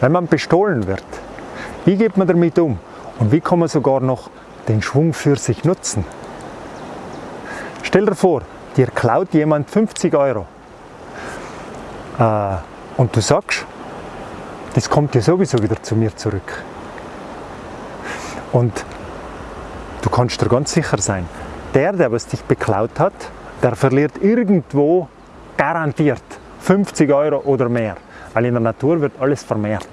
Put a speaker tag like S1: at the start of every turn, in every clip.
S1: wenn man bestohlen wird, wie geht man damit um und wie kann man sogar noch den Schwung für sich nutzen? Stell dir vor, dir klaut jemand 50 Euro äh, und du sagst, das kommt dir sowieso wieder zu mir zurück. Und du kannst dir ganz sicher sein, der, der was dich beklaut hat, der verliert irgendwo garantiert 50 Euro oder mehr, weil in der Natur wird alles vermehrt.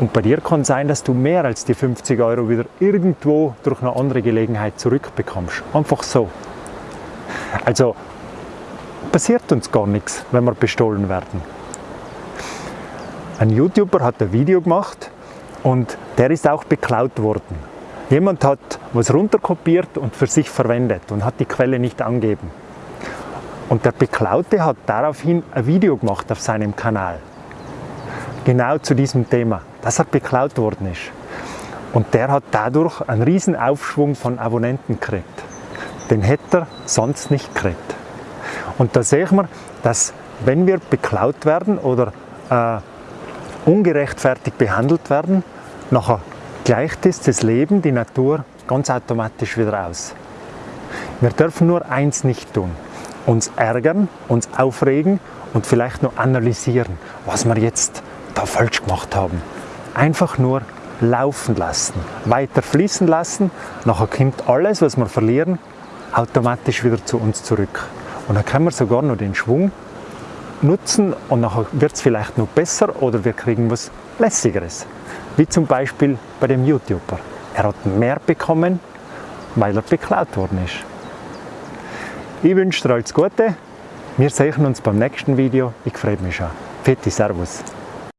S1: Und bei dir kann sein, dass du mehr als die 50 Euro wieder irgendwo durch eine andere Gelegenheit zurückbekommst. Einfach so. Also passiert uns gar nichts, wenn wir bestohlen werden. Ein YouTuber hat ein Video gemacht und der ist auch beklaut worden. Jemand hat was runterkopiert und für sich verwendet und hat die Quelle nicht angeben. Und der Beklaute hat daraufhin ein Video gemacht auf seinem Kanal. Genau zu diesem Thema, dass er beklaut worden ist. Und der hat dadurch einen riesen Aufschwung von Abonnenten gekriegt. Den hätte er sonst nicht gekriegt. Und da sehe ich mir, dass wenn wir beklaut werden oder äh, ungerechtfertigt behandelt werden, nachher gleicht es das Leben, die Natur ganz automatisch wieder aus. Wir dürfen nur eins nicht tun, uns ärgern, uns aufregen und vielleicht nur analysieren, was wir jetzt da falsch gemacht haben. Einfach nur laufen lassen, weiter fließen lassen, nachher kommt alles, was wir verlieren, automatisch wieder zu uns zurück. Und dann können wir sogar noch den Schwung nutzen und nachher wird es vielleicht noch besser oder wir kriegen was Lässigeres. Wie zum Beispiel bei dem YouTuber. Er hat mehr bekommen, weil er beklaut worden ist. Ich wünsche dir alles Gute. Wir sehen uns beim nächsten Video. Ich freue mich schon. Feti Servus.